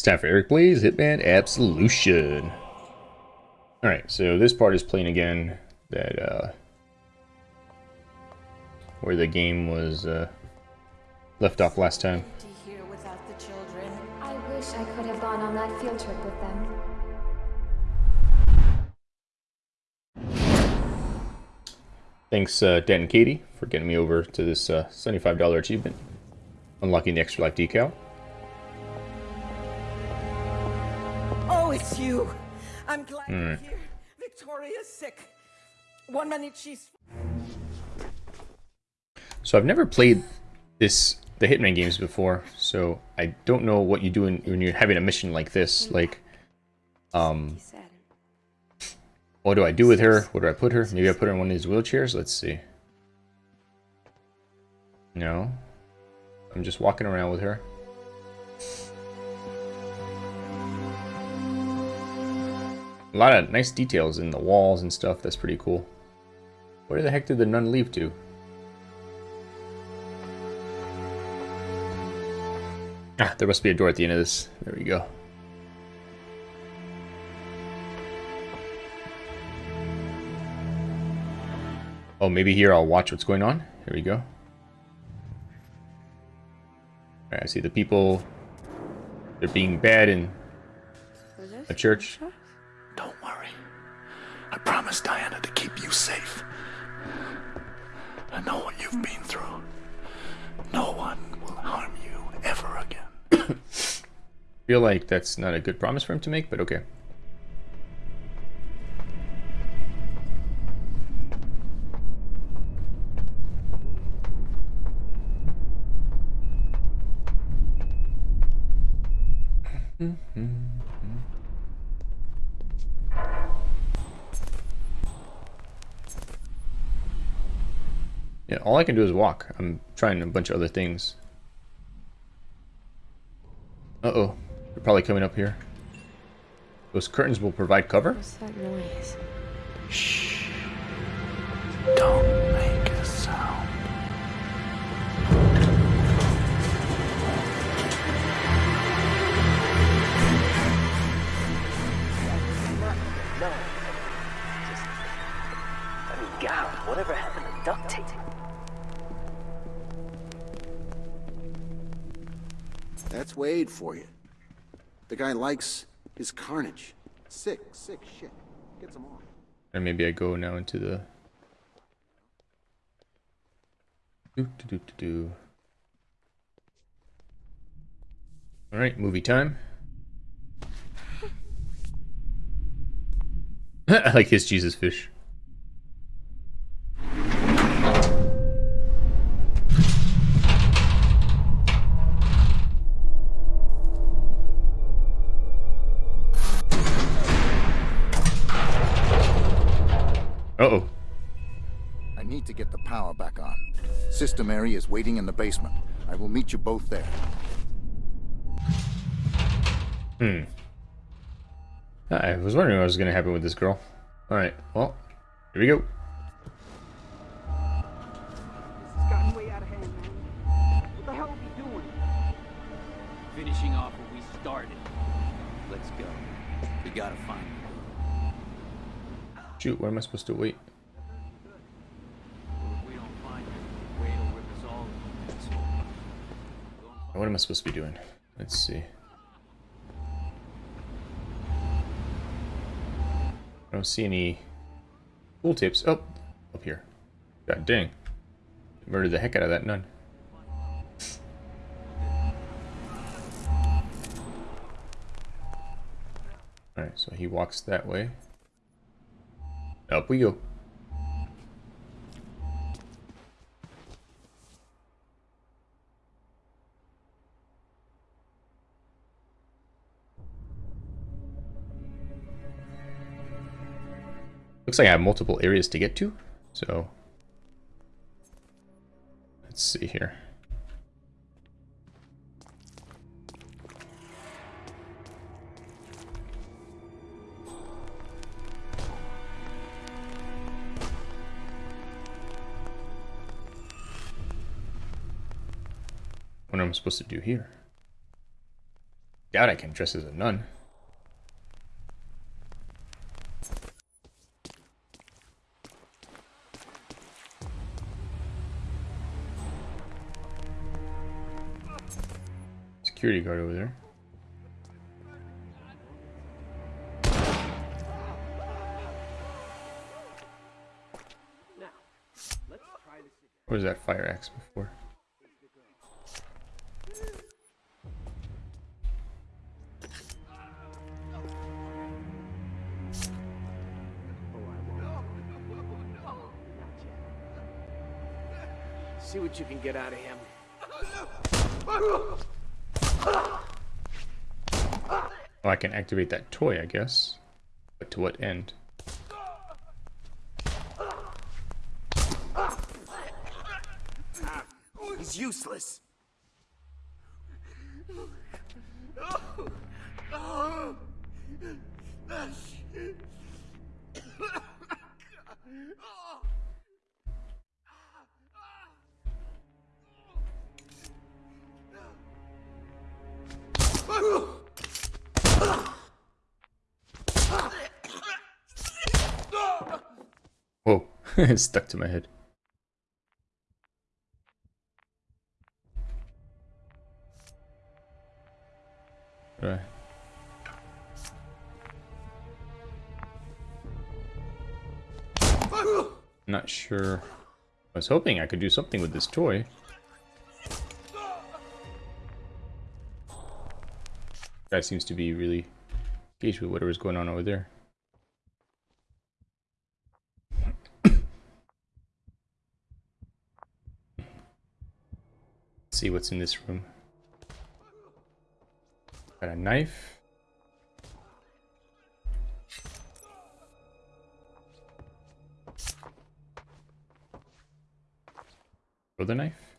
It's time for Eric Blaze Hitman Absolution. Alright, so this part is playing again that uh where the game was uh left off last time. Here without the children. I wish I could have gone on that field trip with them. Thanks uh Dan and Katie for getting me over to this uh $75 achievement. Unlocking the extra life decal. Oh, it's you. I'm glad Hmm. you're here. Victoria's sick. One minute she's. So I've never played this the Hitman games before, so I don't know what you do in, when you're having a mission like this. Like, um, what do I do with her? What do I put her? Maybe I put her in one of these wheelchairs. Let's see. No, I'm just walking around with her. A lot of nice details in the walls and stuff. That's pretty cool. Where the heck did the nun leave to? Ah, there must be a door at the end of this. There we go. Oh, maybe here I'll watch what's going on. Here we go. Alright, I see the people. They're being bad in a church. Promised Diana to keep you safe. I know what you've been through. No one will harm you ever again. feel like that's not a good promise for him to make, but okay. All I can do is walk. I'm trying a bunch of other things. Uh-oh. They're probably coming up here. Those curtains will provide cover? What's that noise? Shh. Don't Wade for you. The guy likes his carnage. Sick, sick shit. Gets him on. And maybe I go now into the... Do, do, do, do, do. Alright, movie time. I like his Jesus fish. Get the power back on. Sister Mary is waiting in the basement. I will meet you both there. Hmm. I was wondering what was going to happen with this girl. Alright, well, here we go. This has gotten way out of hand, man. What the hell are we doing? Finishing off what we started. Let's go. We gotta find her. Shoot, where am I supposed to wait? If we don't find her, Wade will rip us all to pieces. What am I supposed to be doing? Let's see. I don't see any tool tips. Oh, up here. God dang. Murdered the heck out of that nun. Alright, so he walks that way. Up we go. Looks like I have multiple areas to get to, so let's see here. What am I supposed to do here? Doubt I can dress as a nun. Security guard over there. What was that fire axe before? See what you can get out of him. Oh, I can activate that toy, I guess. But to what end? Stuck to my head. Right. Not sure. I was hoping I could do something with this toy. Guy seems to be really engaged with whatever's going on over there. See what's in this room. Got a knife. Other knife.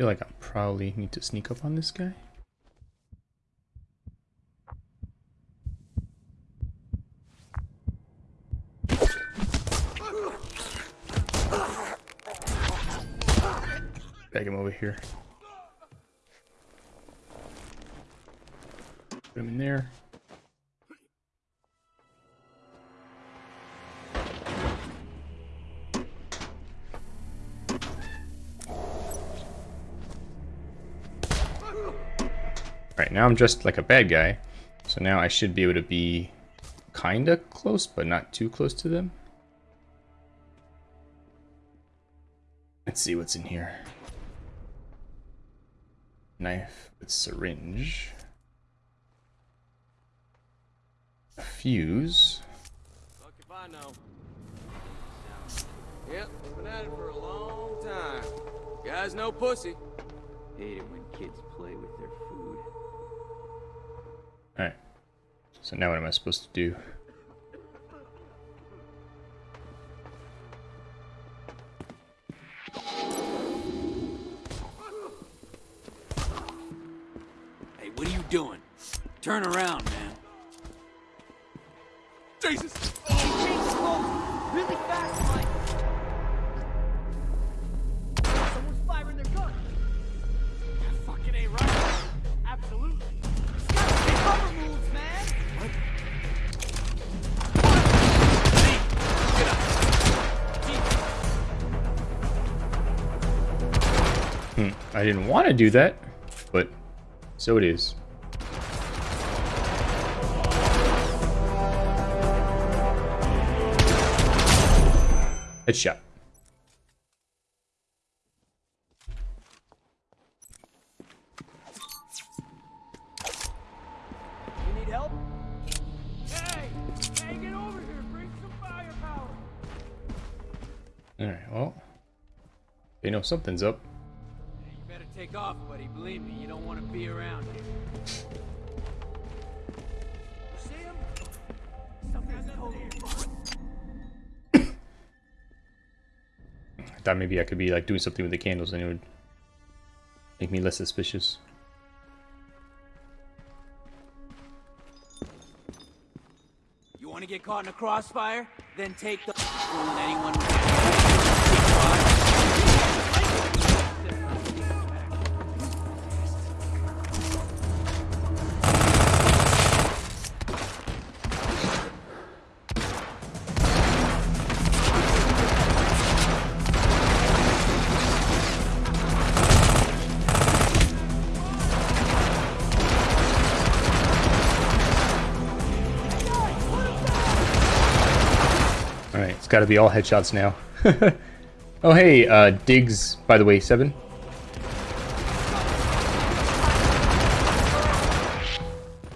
Feel like I probably need to sneak up on this guy. Bag him over here. Put him in there. Now I'm just like a bad guy. So now I should be able to be kinda close, but not too close to them. Let's see what's in here. Knife with syringe. A fuse. Fuck if I know. Yep, been at it for a long time. Guy's no pussy. Hate it when kids play with their food. Alright. So now what am I supposed to do? Hey, what are you doing? Turn around, man. Jesus! I didn't want to do that, but so it is. Headshot. You need help? Hey! Hey, get over here. Bring some firepower. Alright, well. They know something's up. Believe me, you don't want to be around here. You see him? Something's totally. I thought maybe I could be like doing something with the candles and it would make me less suspicious. You want to get caught in a crossfire? Then take the it's gotta be all headshots now. oh hey, uh, Diggs, by the way, 7.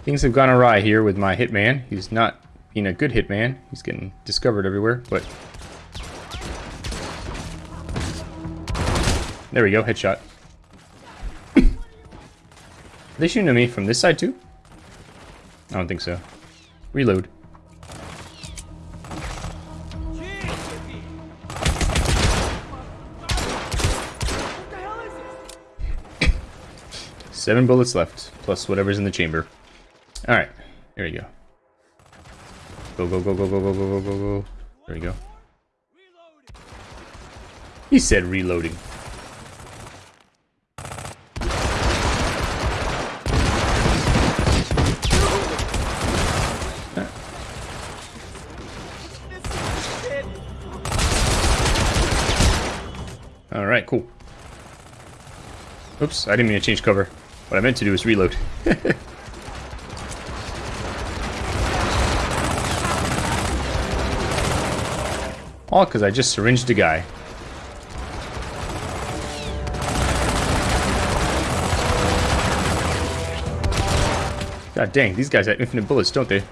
Things have gone awry here with my hitman. He's not being a good hitman. He's getting discovered everywhere, but... There we go, headshot. They shooting at me from this side too? I don't think so. Reload. Seven bullets left, plus whatever's in the chamber. Alright, here we go. Go, go, go, go, go, go, go, go, go, go. There we go. He said reloading. Alright, cool. Oops, I didn't mean to change cover. What I meant to do is reload. All because I just syringed a guy. God dang, these guys have infinite bullets, don't they?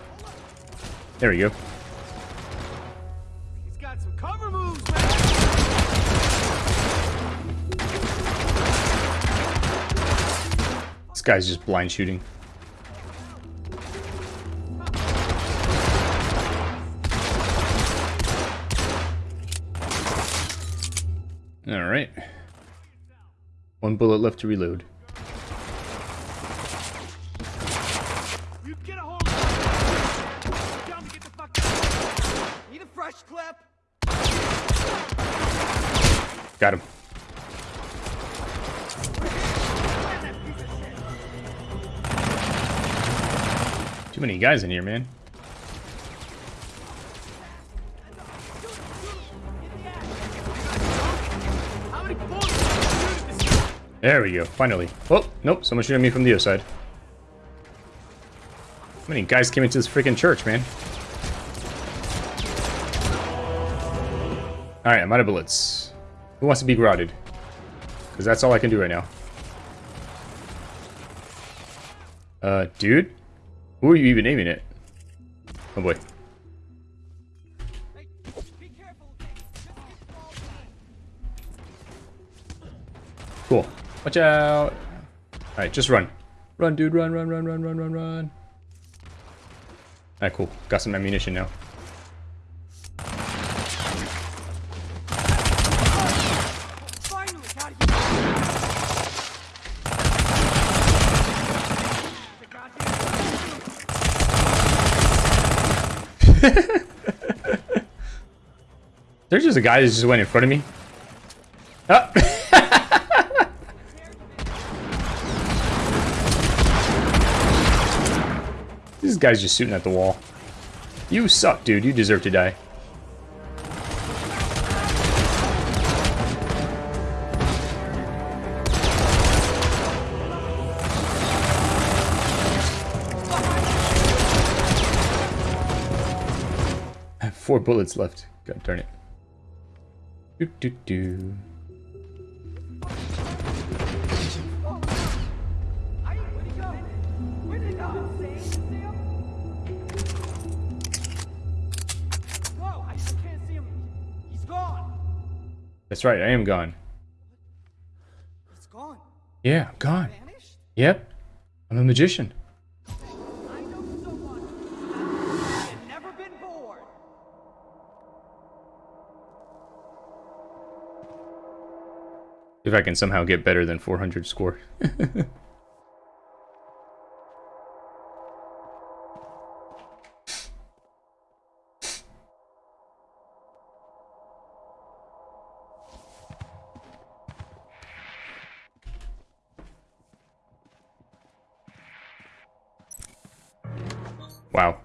There we go. Guy's just blind shooting. Alright. One bullet left to reload. Got get many guys in here, man. There we go, finally. Oh, nope, someone shooting me from the other side. How many guys came into this freaking church, man? Alright, I'm out of bullets. Who wants to be garroted? Because that's all I can do right now. Uh, dude? Who are you even aiming at? Oh boy. Be careful, okay? Just get the ball back. Cool. Watch out. Alright, just run. Run, dude, run, run, run, run, run, run, run. Alright, cool. Got some ammunition now. There's just a guy that just went in front of me. Ah. this guy's just shooting at the wall. You suck, dude. You deserve to die. Four bullets left. God darn it. Do do do. That's right, I am gone. It's gone. Yeah, I'm gone. Vanished? Yep. I'm a magician. If I can somehow get better than 400 score. wow.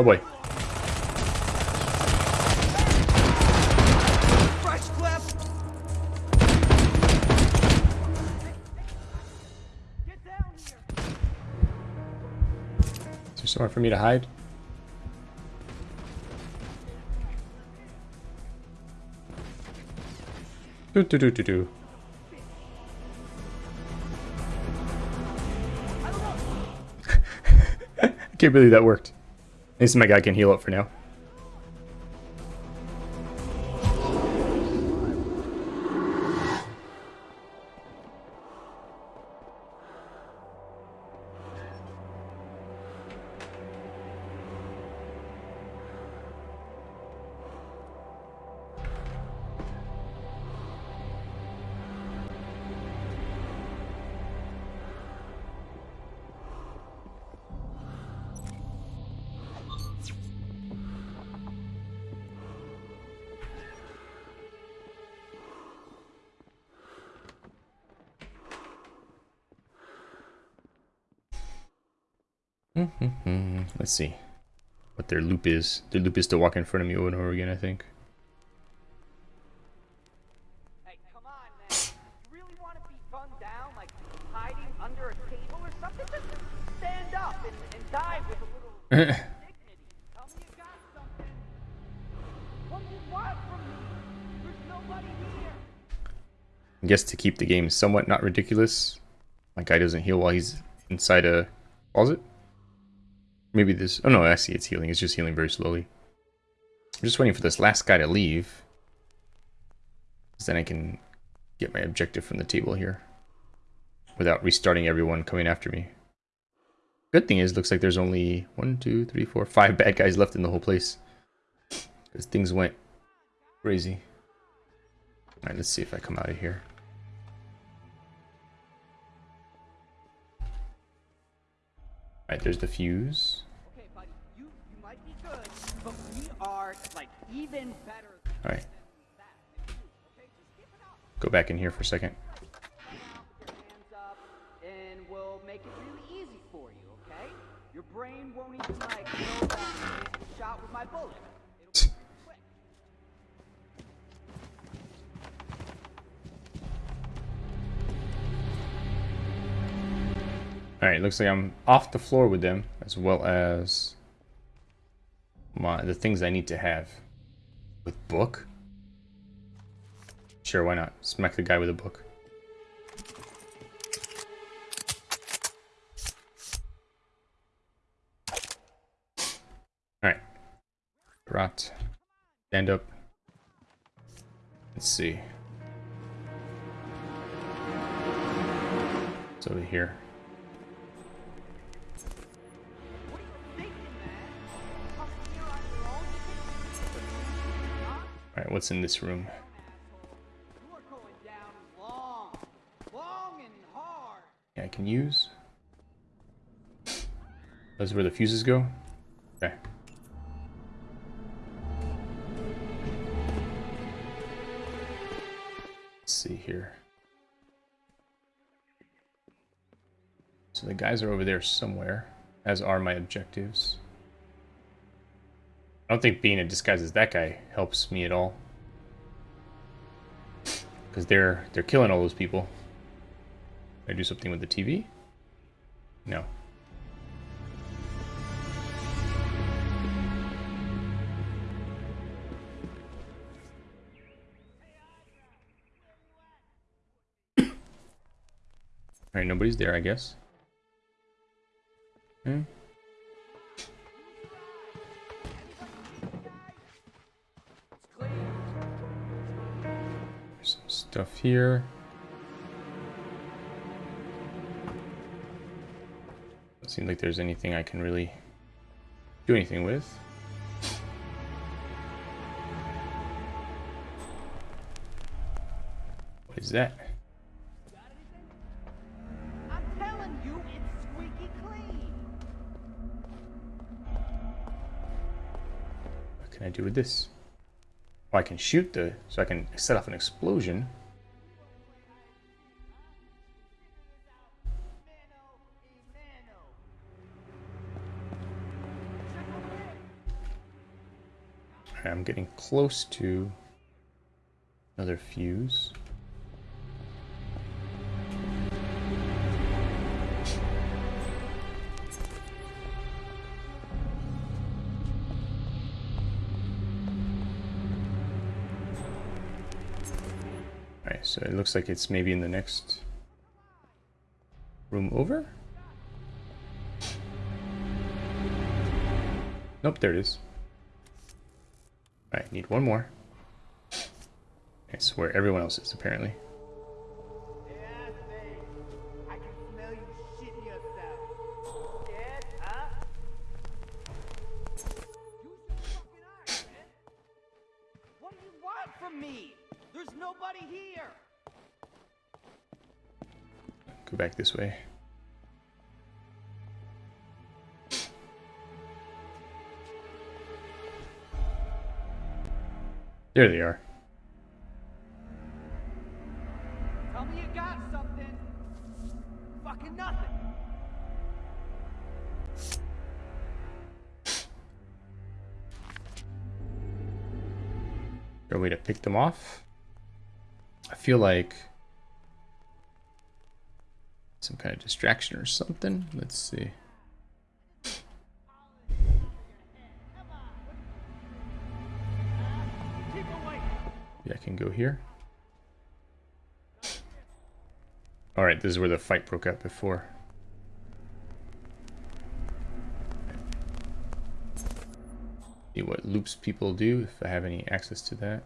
Oh boy. Is there somewhere for me to hide? Do do do do do. I can't believe that worked. At least my guy can heal up for now. See what their loop is. Their loop is to walk in front of me over and over again, I think. Hey, come on, man. You really want to be gunned down, like hiding under a table or something? Stand up and, and die with a little dignity. Tell me you something. What do you from me? There's nobody here. I guess to keep the game somewhat not ridiculous, my guy doesn't heal while he's inside a closet. Maybe this... Oh no, I see it's healing. It's just healing very slowly. I'm just waiting for this last guy to leave. Because Then I can get my objective from the table here. Without restarting everyone coming after me. Good thing is, looks like there's only one, two, three, four, five bad guys left in the whole place. Because things went crazy. Alright, let's see if I come out of here. Alright, there's the fuse. Okay, buddy, you, you might be good, but we are, like, even better Alright. Okay, just keep it up. go back in here for a second. Alright, looks like I'm off the floor with them, as well as my the things I need to have. With book? Sure, why not? Smack the guy with a book. Alright. Rot. Stand up. Let's see. It's over here. What's in this room? Yeah, I can use. That's where the fuses go? Okay. Let's see here. So the guys are over there somewhere, as are my objectives. I don't think being in disguise as that guy helps me at all. Because they're they're killing all those people. Can I do something with the TV? No. Alright, nobody's there, I guess. Hmm. Stuff here. Doesn't seem like there's anything I can really do anything with. What is that? I'm telling you, it's squeaky clean. What can I do with this? Oh, I can shoot the... So I can set off an explosion. I'm getting close to another fuse. Alright, so it looks like it's maybe in the next room over? Nope, there it is. Need one more. It's where everyone else is, apparently. Yeah, babe. I can There they are. Tell me you got something. Fucking nothing. Is there a way to pick them off? I feel like some kind of distraction or something. Let's see. Go here. Alright, this is where the fight broke out before. See what loops people do, if I have any access to that.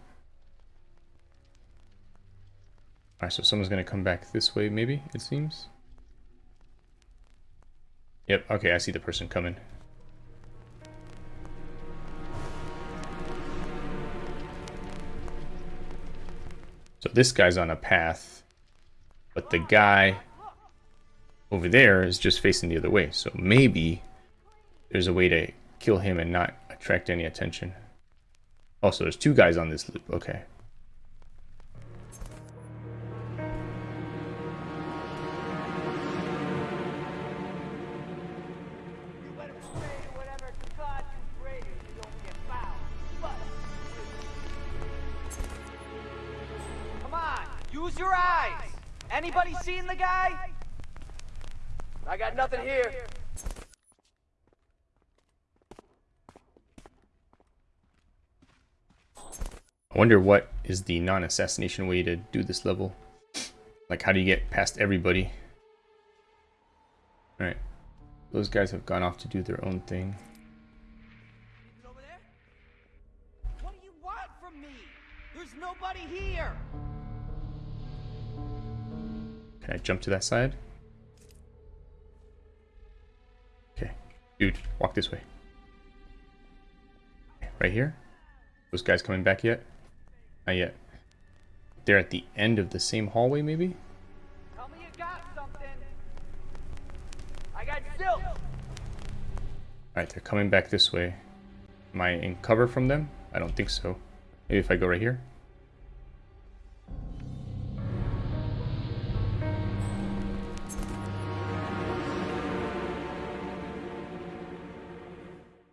Alright, so someone's gonna come back this way, maybe, it seems. Yep, okay, I see the person coming. So this guy's on a path, but the guy over there is just facing the other way. So maybe there's a way to kill him and not attract any attention. Also, there's two guys on this loop. Okay. Anybody seen the guy? I got nothing here. I wonder what is the non-assassination way to do this level. Like, how do you get past everybody? Alright. Those guys have gone off to do their own thing. Over there? What do you want from me? There's nobody here. Can I jump to that side? Okay. Dude, walk this way. Right here? Those guys coming back yet? Not yet. They're at the end of the same hallway, maybe? Tell me you got something. I got silk. Alright, they're coming back this way. Am I in cover from them? I don't think so. Maybe if I go right here?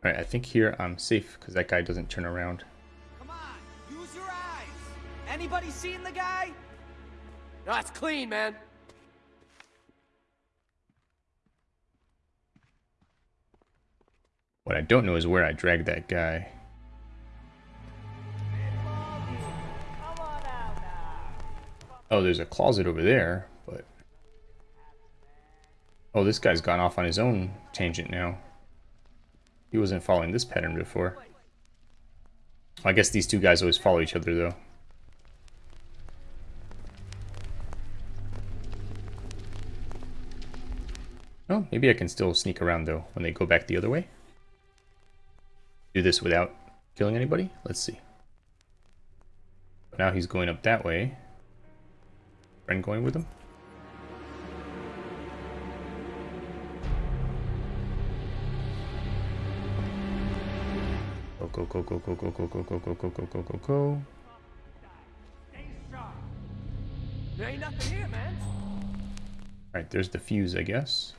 Alright, I think here I'm safe because that guy doesn't turn around. Come on, use your eyes. Anybody seen the guy? No, it's clean, man. What I don't know is where I dragged that guy. Come on out now. Oh, there's a closet over there, but... Oh, this guy's gone off on his own tangent now. He wasn't following this pattern before. I guess these two guys always follow each other, though. Oh, maybe I can still sneak around though when they go back the other way. Do this without killing anybody? Let's see. Now he's going up that way. Friend going with him? Go, go, go, go, go, go, go, go, go, go, go, go, go, go. There ain't nothing here, man. Alright, there's the fuse, I guess.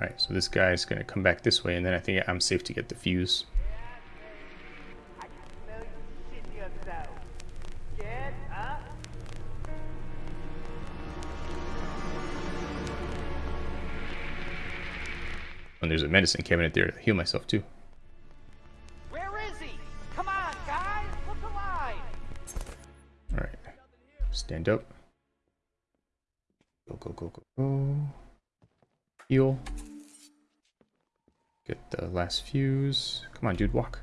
Alright, so this guy's gonna come back this way, and then I think I'm safe to get the fuse. A medicine cabinet there to heal myself too. Where is he? Come on, guys. Look alive. Alright. Stand up. Go, go, go, go, go. Heal. Get the last fuse. Come on, dude, walk.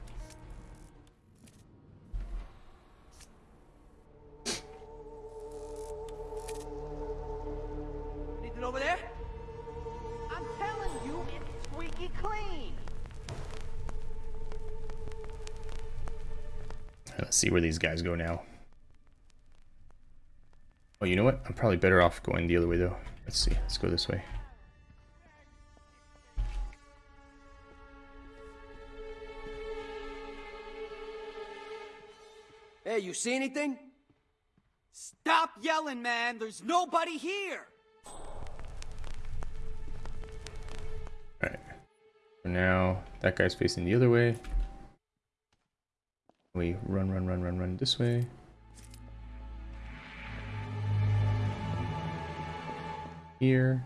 Where these guys go now. Oh, you know what? I'm probably better off going the other way though. Let's see. Let's go this way. Hey, you see anything? Stop yelling, man. There's nobody here. Alright. For now, that guy's facing the other way. We run, run, run, run, run this way. Here.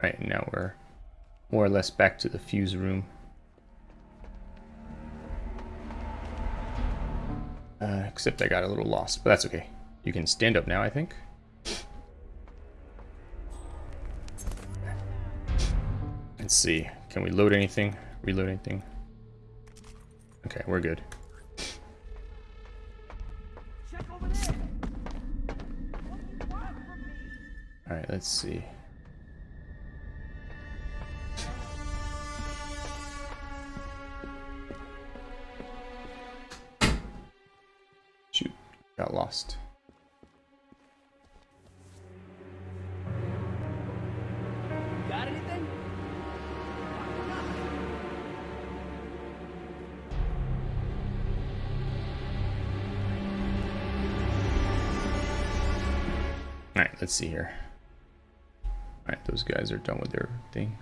Right, now we're more or less back to the fuse room. Uh, except I got a little lost, but that's okay. You can stand up now, I think. Let's see. Can we load anything? Reload anything? Okay, we're good. Let's see. Shoot, got lost. Got anything? Alright, let's see here. Those guys are done with their thing.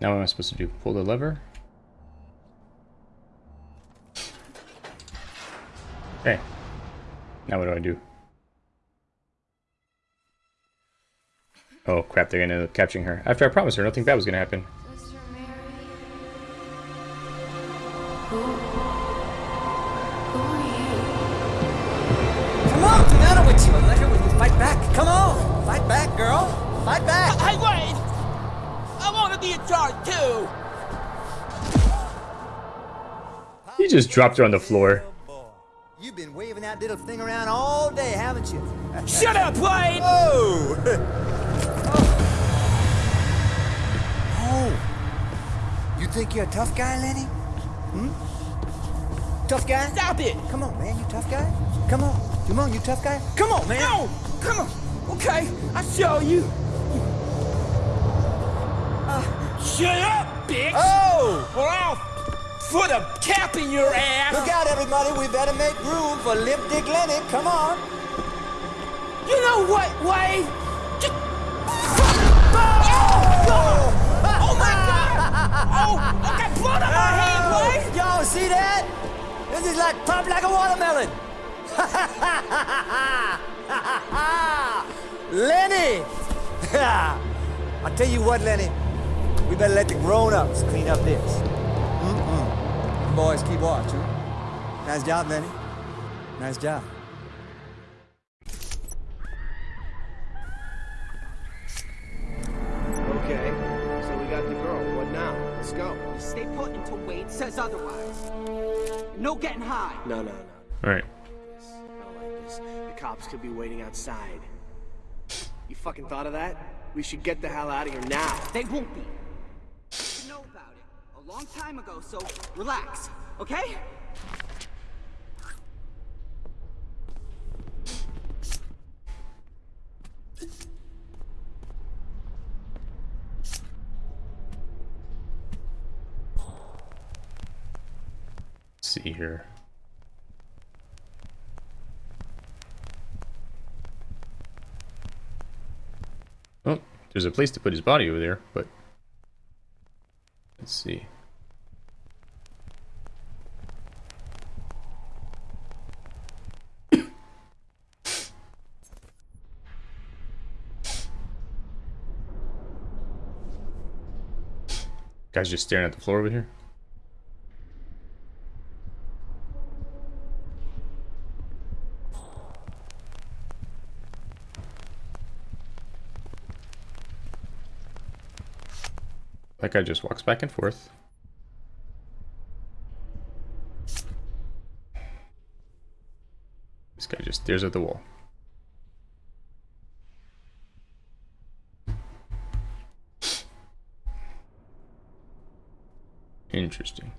Now what am I supposed to do? Pull the lever? Okay. Now what do I do? Oh crap, they're gonna end up capturing her. After I promised her nothing bad was gonna happen. Charge too. He just dropped her on the floor. You've been waving that little thing around all day, haven't you? Shut up, Wade! Oh! oh! You think you're a tough guy, Lenny? Hmm? Tough guy? Stop it! Come on, man, you tough guy? Come on. Come on, you tough guy? Come on, man! No! Come on! Okay, I'll show you. Shut up, bitch! Oh! Or I'll put a cap in your ass! Look out, everybody. We better make room for Lip Dick Lenny. Come on. You know what, Wade? Just... Oh, oh my god! Oh, I got blood on my hand, Wade! Y'all see that? This is like pop like a watermelon. Lenny! I'll tell you what, Lenny. We better let the grown-ups clean up this. Mm-mm. Boys, keep watch, huh? Nice job, Lenny. Nice job. Okay, so we got the girl. What now? Let's go. Stay put until Wade says otherwise. No getting high. No, no, no. Alright. Not like this. The cops could be waiting outside. You fucking thought of that? We should get the hell out of here now. They won't be. A long time ago, so relax, okay? See here. Oh, there's a place to put his body over there, but let's see. Guy's just staring at the floor over here. That guy just walks back and forth. This guy just stares at the wall. Interesting.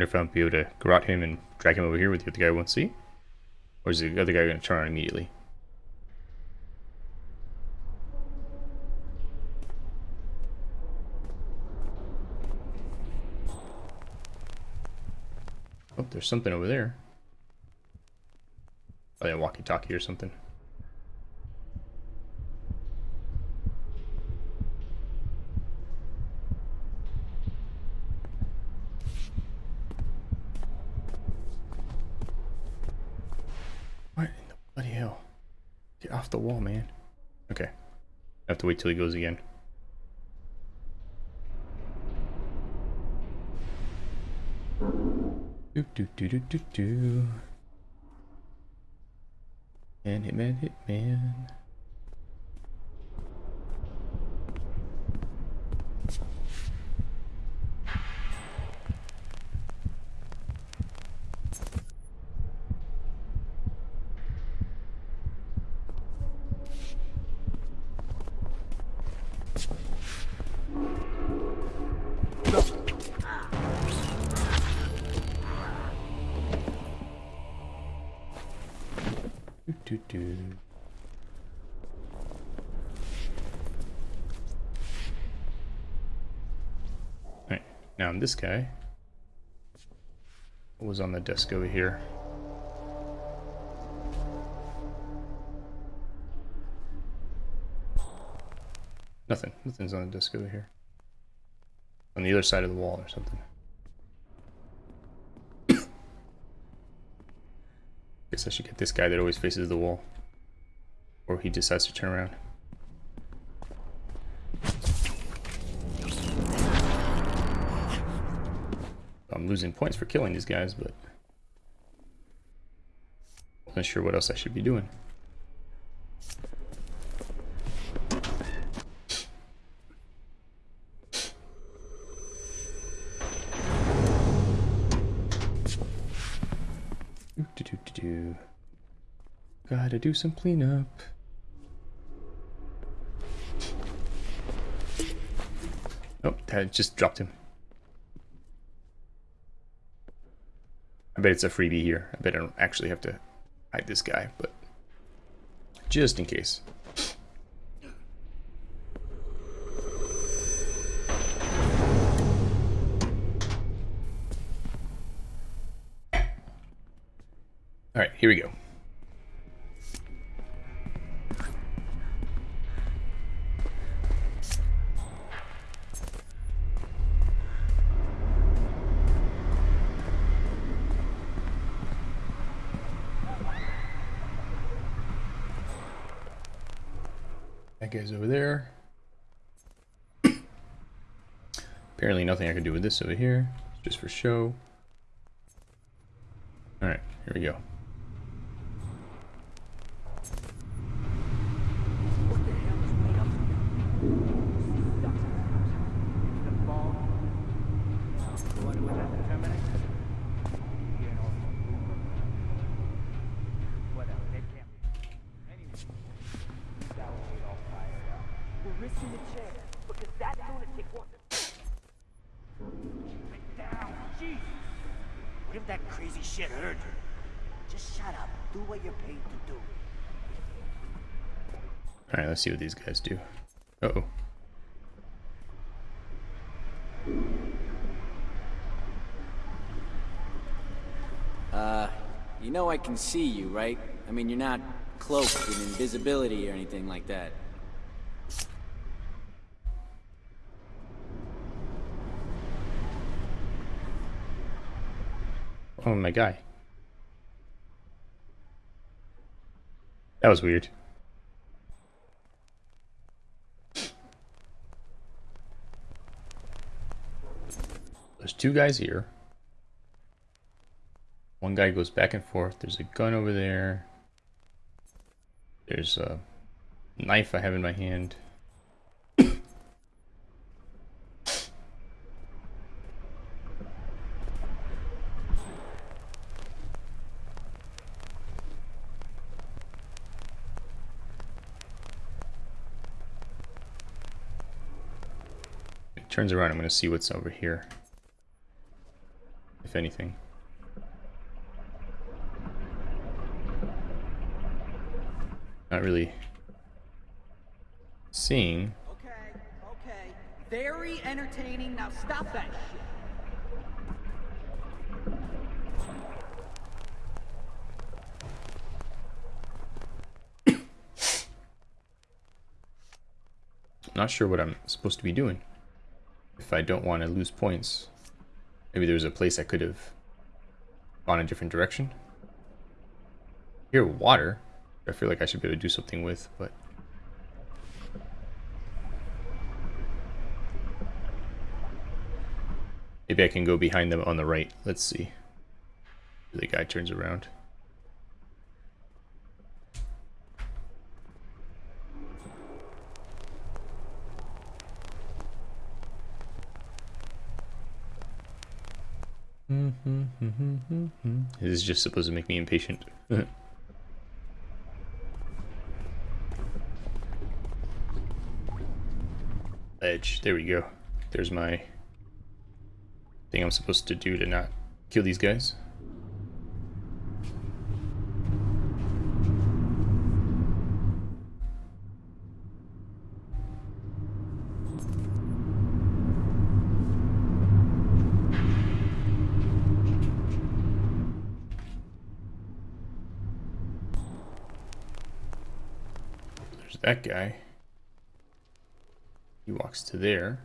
Wonder if I'll be able to garrote him and drag him over here with the other guy won't see? Or is the other guy going to turn on immediately? Oh, there's something over there. Oh yeah, walkie-talkie or something. What in the bloody hell? Get off the wall, man. Okay. I have to wait till he goes again. Do do do do do do. And hitman, hitman. Now this guy was on the desk over here. Nothing. Nothing's on the desk over here. On the other side of the wall or something. Guess I should get this guy that always faces the wall. Or he decides to turn around. Losing points for killing these guys, but... Wasn't sure what else I should be doing. Do, do, do, do. Gotta do some cleanup. Oh, that just dropped him. I bet it's a freebie here. I bet I don't actually have to hide this guy, but just in case. All right, here we go. That guy's over there. Apparently nothing I can do with this over here. Just for show. Alright, here we go. What the hell is made up The ball. The one who was at the Terminator? You know, whatever, they can't. Anyway, that will get all fired up. We're risking the chance because that lunatic wants it. Sit down, Jesus! What if that crazy shit hurt you? Just shut up. Do what you're paid to do. Alright, let's see what these guys do. Uh oh. Uh, you know I can see you, right? I mean, you're not cloaked in invisibility or anything like that. Oh, my guy. That was weird. Two guys here. One guy goes back and forth. There's a gun over there. There's a knife I have in my hand. Turns around, I'm going to see what's over here. If anything. Not really seeing. Okay, okay. Very entertaining. Now stop that shit. Not sure what I'm supposed to be doing. If I don't want to lose points. Maybe there's a place I could have gone a different direction. Here, water. I feel like I should be able to do something with, but... Maybe I can go behind them on the right. Let's see. The guy turns around. Mm-hmm, mm-hmm, mm-hmm. This is just supposed to make me impatient. Edge. There we go. There's my thing I'm supposed to do to not kill these guys. That guy. He walks to there.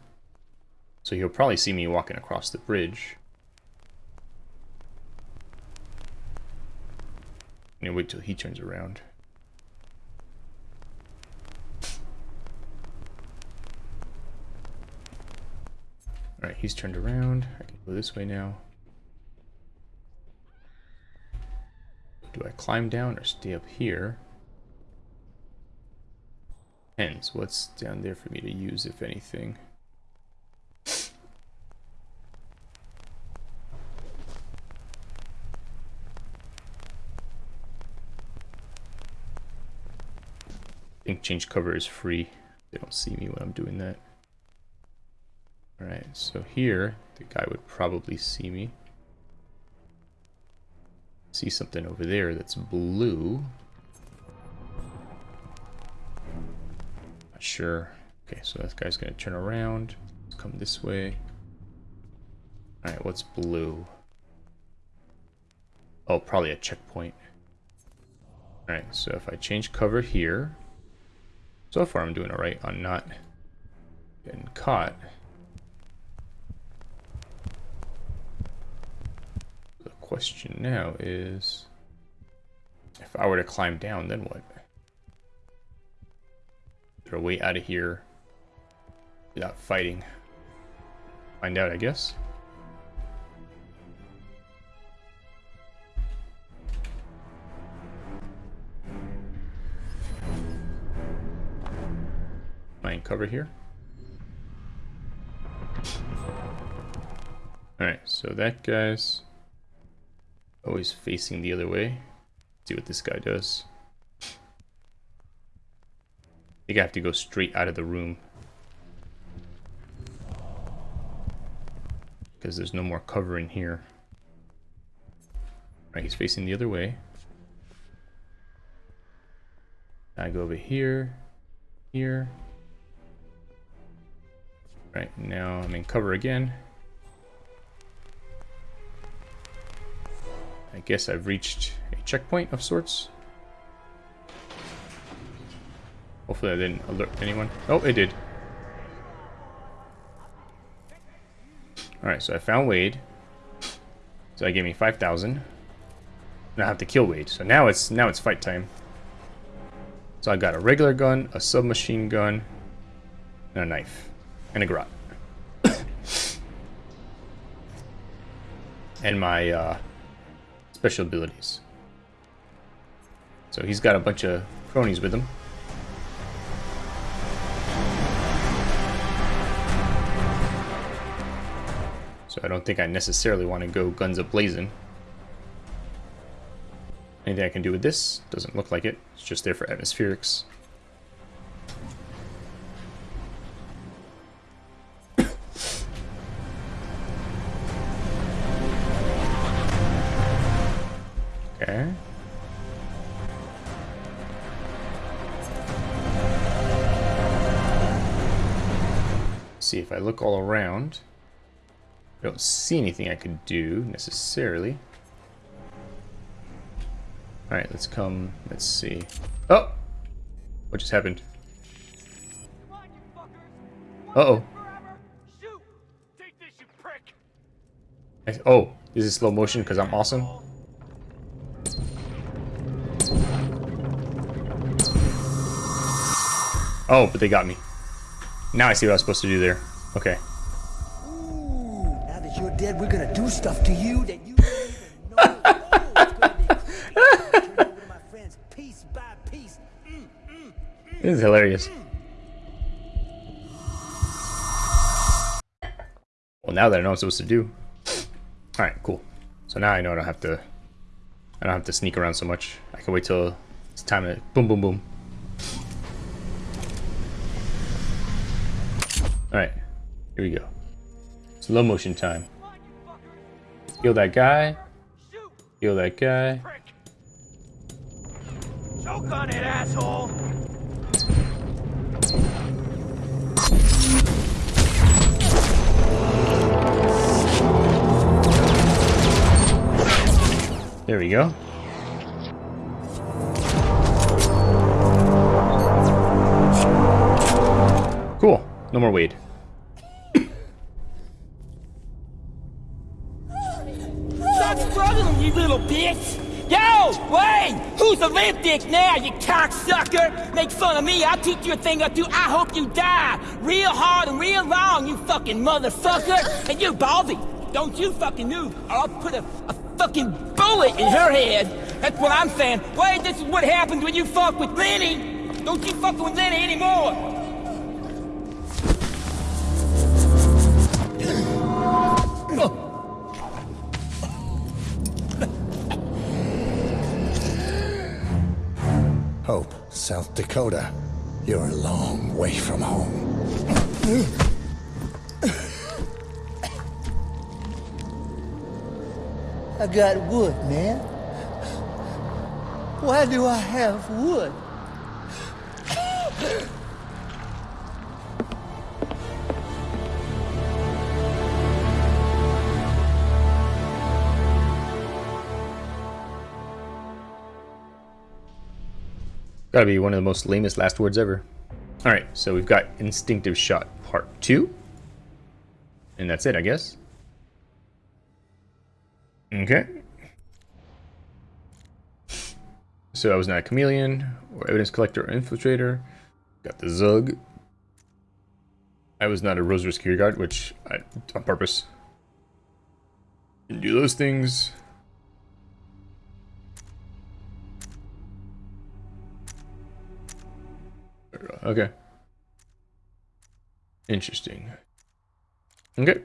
So he'll probably see me walking across the bridge. I'm wait till he turns around. Alright, he's turned around. I can go this way now. Do I climb down or stay up here? Hence, what's down there for me to use, if anything? think change cover is free. They don't see me when I'm doing that. Alright, so here, the guy would probably see me. See something over there that's blue. Sure. Okay, so that guy's gonna turn around. Come this way. Alright, what's blue? Oh, probably a checkpoint. Alright, so if I change cover here, so far I'm doing alright on not getting caught. The question now is, if I were to climb down, then what? A way out of here without fighting? Find out, I guess. Mine cover here. Alright, so that guy's always facing the other way. Let's see what this guy does. I think I have to go straight out of the room. Because there's no more cover in here. Right, he's facing the other way. I go over here, here. Right, now I'm in cover again. I guess I've reached a checkpoint of sorts. Hopefully I didn't alert anyone. Oh, it did. Alright, so I found Wade. So that gave me 5,000. Now I have to kill Wade. So now it's now it's fight time. So I got a regular gun, a submachine gun, and a knife. And a garrote. and my uh, special abilities. So he's got a bunch of cronies with him. I don't think I necessarily want to go guns a-blazing. Anything I can do with this? Doesn't look like it. It's just there for atmospherics. Okay. See if I look all around. I don't see anything I could do necessarily. Alright, let's come, let's see. Oh! What just happened? Uh-oh. Oh, is this slow motion because I'm awesome? Oh, but they got me. Now I see what I was supposed to do there. Okay. Dead, we're gonna do stuff to you that you don't even know. It's gonna be piece by piece. Mm, mm, mm. This is hilarious. Well, now that I know what I'm supposed to do. Alright, cool. So now I know I don't have to... I don't have to sneak around so much. I can wait till it's time to... Boom, boom, boom. Alright, here we go. Slow motion time. Kill that guy. Kill that guy. Choke on it, asshole! There we go. Cool. No more Wade. Little bitch! Yo, Wayne! Who's dick now, you cocksucker? Make fun of me, I'll teach you a thing or two. I hope you die. Real hard and real long, you fucking motherfucker. And you, Baldy, don't you fucking move, or I'll put a, a fucking bullet in her head. That's what I'm saying. Wade, this is what happens when you fuck with Lenny. Don't you fucking with Lenny anymore. Hope, South Dakota. You're a long way from home. I got wood, man. Why do I have wood? Gotta be one of the most lamest last words ever. Alright, so we've got Instinctive Shot Part 2. And that's it, I guess. Okay. So I was not a chameleon, or evidence collector, or infiltrator. Got the Zug. I was not a Rosary security guard, which I, on purpose. Didn't do those things. Okay. Interesting. Okay.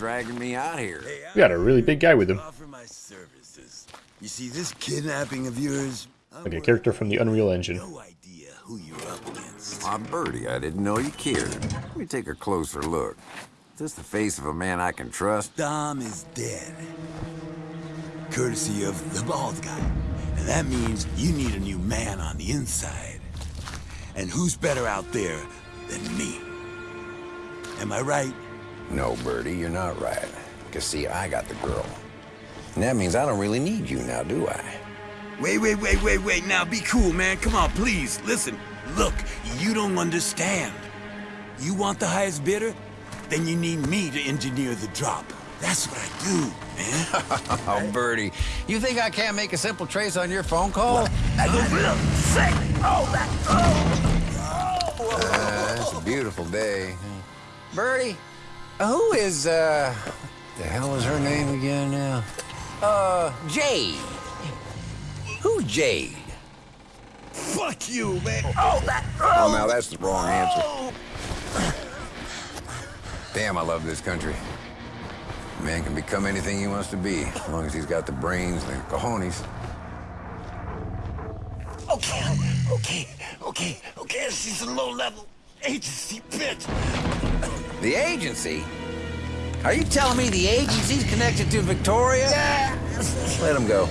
Dragging me out here. We got a really big guy with him. Offer my services. You see, this kidnapping of yours, Like a character from the Unreal Engine. who you're up against. Ah, Birdie, I didn't know you cared. Let me take a closer look. Is this the face of a man I can trust? Dom is dead. Courtesy of the bald guy. And that means you need a new man on the inside. And who's better out there than me? Am I right? No, Birdie, you're not right. Cause see, I got the girl. And that means I don't really need you now, do I? Wait, wait, wait, wait, wait. Now be cool, man. Come on, please. Listen. Look, you don't understand. You want the highest bidder? Then you need me to engineer the drop. That's what I do, man. oh, Birdie, you think I can't make a simple trace on your phone call? I just look sick. Oh, that. Uh, it's a beautiful day. Birdie, who is, uh, the hell is her name again now? Uh, Jade. Who's Jade? Fuck you, man. Oh, that. Oh, now that's the wrong answer. Damn, I love this country. A man can become anything he wants to be, as long as he's got the brains and the cojones. Okay, okay, okay, okay. She's a low-level agency bitch. The agency? Are you telling me the agency's connected to Victoria? Yeah. Let him go.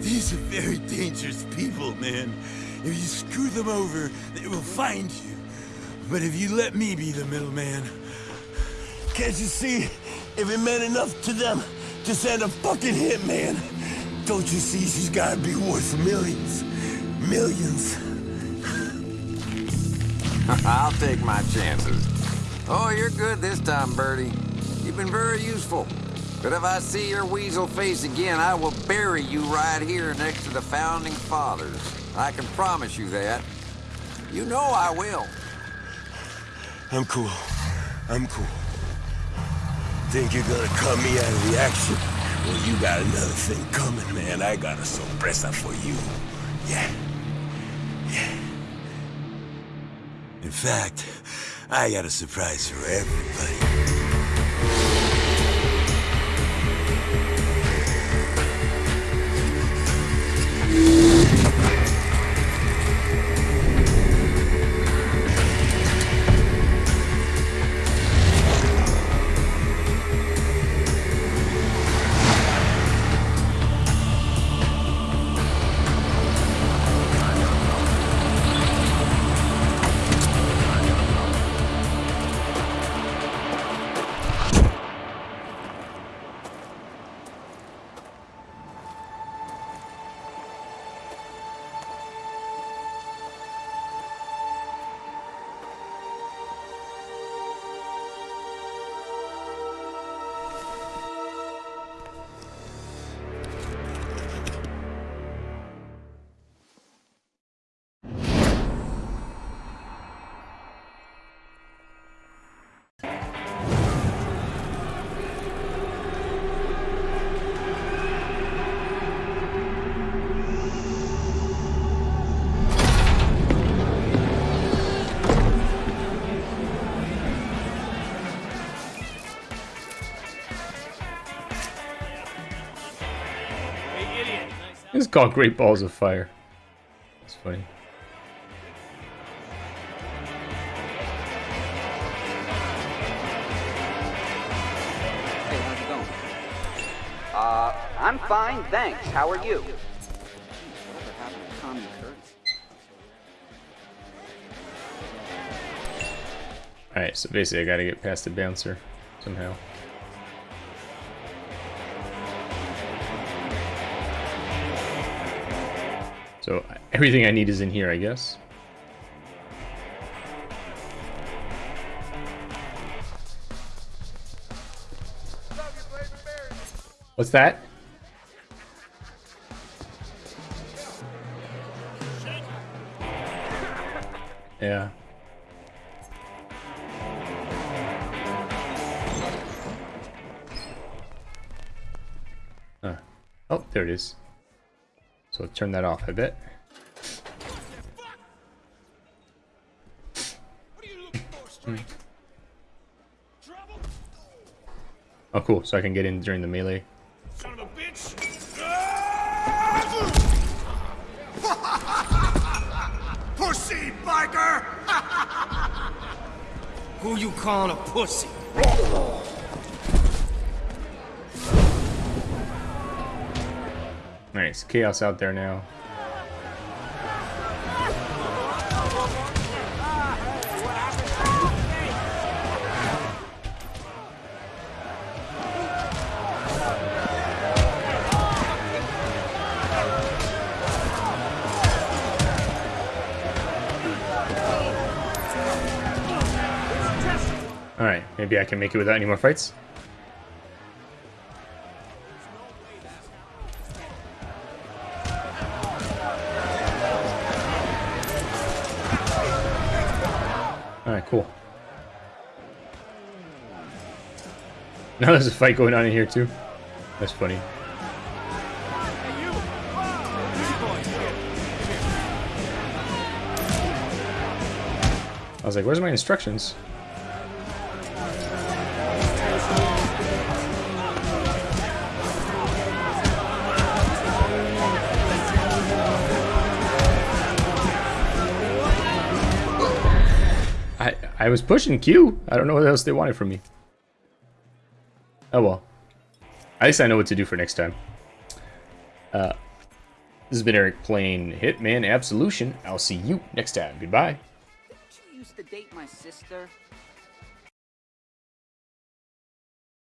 These are very dangerous people, man. If you screw them over, they will find you. But if you let me be the middleman, can't you see? If it meant enough to them to send a fucking hitman, don't you see she's gotta be worth millions? Millions. I'll take my chances. Oh, you're good this time, Birdie. You've been very useful. But if I see your weasel face again, I will bury you right here next to the Founding Fathers. I can promise you that. You know I will. I'm cool. I'm cool. think you're gonna cut me out of the action? Well, you got another thing coming, man. I got a sorpresa for you. Yeah. In fact, I got a surprise for everybody. Called Great Balls of Fire. That's funny. Hey, how's it going? Uh, I'm fine, thanks. How are you? Whatever happened to Tommy Kurtz? Alright, so basically I gotta get past the bouncer somehow. So everything I need is in here, I guess. What's that? Yeah. Huh. Oh, there it is. So turn that off, a bit. Hmm. Oh, cool. So I can get in during the melee. Pussy biker! Who you calling a pussy? So chaos out there now. Alright, maybe I can make it without any more fights. Now there's a fight going on in here too. That's funny. I was like, where's my instructions? I I was pushing Q. I don't know what else they wanted from me. At least I know what to do for next time. Uh, this has been Eric playing Hitman Absolution. I'll see you next time. Goodbye. You used to date my sister.